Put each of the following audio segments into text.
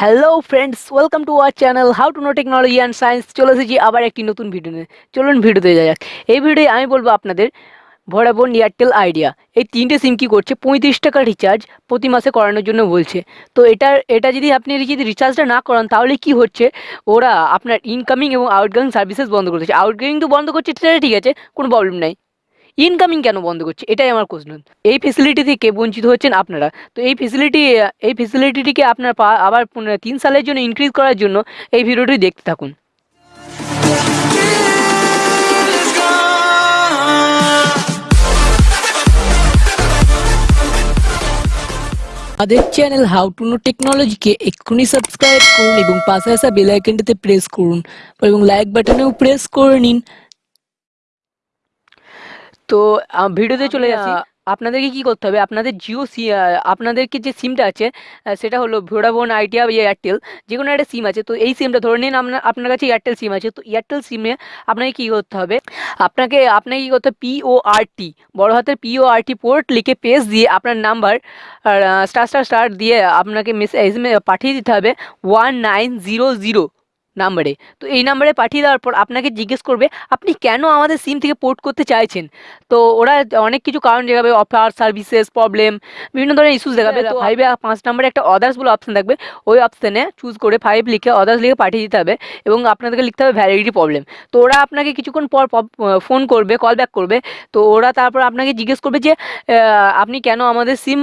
Hello friends welcome to our channel how to know technology and science চলে এসেছি আবার একটি নতুন ভিডিও নিয়ে। চলুন ভিডিওতে যাওয়া যাক। এই ভিডিওয়ে আমি বলব আপনাদের ভোডাফোন এয়ারটেল আইডিয়া এই তিনটে সিম কী করছে? পঁয়ত্রিশ টাকা রিচার্জ প্রতি মাসে করানোর জন্য বলছে। তো এটা এটা যদি আপনি যদি রিচার্জটা না করান, তাহলে কি হচ্ছে? ওরা আপনার ইনকামিং এবং আউটগোয়িং সার্ভিসেস বন্ধ করতেছে আউটগোয়িং তো বন্ধ করছে, সেটা ঠিক আছে, কোনো প্রবলেম নাই। ইনকামিং কেন বন্ধ করছে? এটাই আমার কোশ্চেন এই ফেসিলিটি থেকে বঞ্চিত হচ্ছেন আপনারা? তো এই ফেসিলিটি এই ফেসিলিটিটিকে আপনার আবার তিন সালের জন্য ইনক্রিজ করার জন্য এই ভিডিওটি দেখতে থাকুন। আমাদের চ্যানেল হাউ টু নো টেকনোলজিকে এক্ষুনি সাবস্ক্রাইব করুন এবং পাশে আসা বেল আইকনটিতে প্রেস করুন এবং লাইক বাটনেও প্রেস করে নিন। তো ভিডিওতে চলে আসি আপনাদেরকে কি করতে হবে? আপনাদের জিও সি আপনাদেরকে যে সিমটা আছে সেটা হলো ভোডাফোন আইডিয়া বা এয়ারটেল যে কোনো একটা সিম আছে। তো এই সিমটা ধরে নিন আপনার আপনার কাছে এয়ারটেল সিম আছে। তো এয়ারটেল সিমে আপনাকে কী করতে হবে? আপনাকে আপনাকে কী করতে হবে? পিও আর টি বড় হাতের পিও আর টি পোর্ট লিখে পেজ দিয়ে আপনার নাম্বার স্টার স্টার স্টার দিয়ে আপনাকে মেসেজ পাঠিয়ে দিতে হবে। ওয়ান নাইন জিরো জিরো নাম্বারে। তো এই নাম্বারে পাঠিয়ে দেওয়ার পর আপনাকে জিজ্ঞেস করবে আপনি কেন আমাদের সিম থেকে পোর্ট করতে চাইছেন? তো ওরা অনেক কিছু কারণ দেখাবে অফার সার্ভিসেস প্রবলেম বিভিন্ন ধরনের ইস্যুস দেখাবে। তো ফাইভে পাঁচ নাম্বারে একটা অদার্স বলে অপশন থাকবে। ওই অপশানে চুজ করে ফাইভ লিখে অদার্স লিখে পাঠিয়ে দিতে হবে এবং আপনাদেরকে লিখতে হবে ভ্যালিডিটি প্রবলেম তো ওরা আপনাকে কিছুক্ষণ পর ফোন করবে কল ব্যাক করবে। তো ওরা তারপর আপনাকে জিজ্ঞেস করবে যে আপনি কেন আমাদের সিম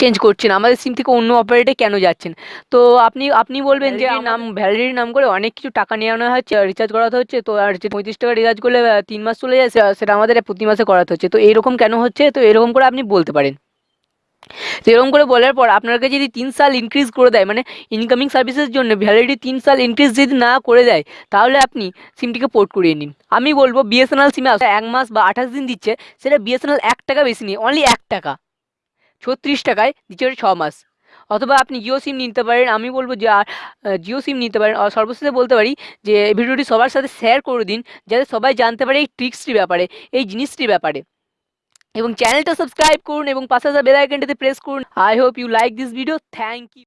চেঞ্জ করছেন। আমাদের সিম থেকে অন্য অপারেটে কেন যাচ্ছেন? তো আপনি আপনি বলবেন যে নাম ভ্যালিডিটি নাম করে অনেক কিছু টাকা নিয়ে আনা হচ্ছে রিচার্জ করাতে হচ্ছে তো আর যে পঁয়ত্রিশ টাকা রিচার্জ করলে তিন মাস চলে যায় সেটা আমাদের প্রতি মাসে করাতে হচ্ছে। তো এরকম কেন হচ্ছে? তো এরকম করে আপনি বলতে পারেন। তো এরকম করে বলার পর আপনাকে যদি তিন সাল ইনক্রিজ করে দেয় মানে ইনকামিং সার্ভিসের জন্য ভ্যালিডিটি তিন সাল ইনক্রিজ যদি না করে দেয় তাহলে আপনি সিমটিকে পোর্ট করিয়ে নিন। আমি বলব বিএসএনএল সিমে এক মাস বা আঠাশ দিন দিচ্ছে সেটা বিএসএনএল এক টাকা বেশি নিয়ে অনলি এক টাকা। ছত্রিশ টাকায় দিচ্ছে ছ মাস। অথবা আপনি জিও সিম নিতে পারেন, আমি বলব যে আর জিও সিম নিতে পারেন। সর্বশেষে বলতে পারি যে ভিডিওটি সবার সাথে শেয়ার করে দিন, যাতে সবাই জানতে পারে এই ট্রিক্সটির ব্যাপারে, এই জিনিসটির ব্যাপারে। এবং চ্যানেলটা সাবস্ক্রাইব করুন এবং পাশে আসা প্রেস করুন। I hope you like this video thank you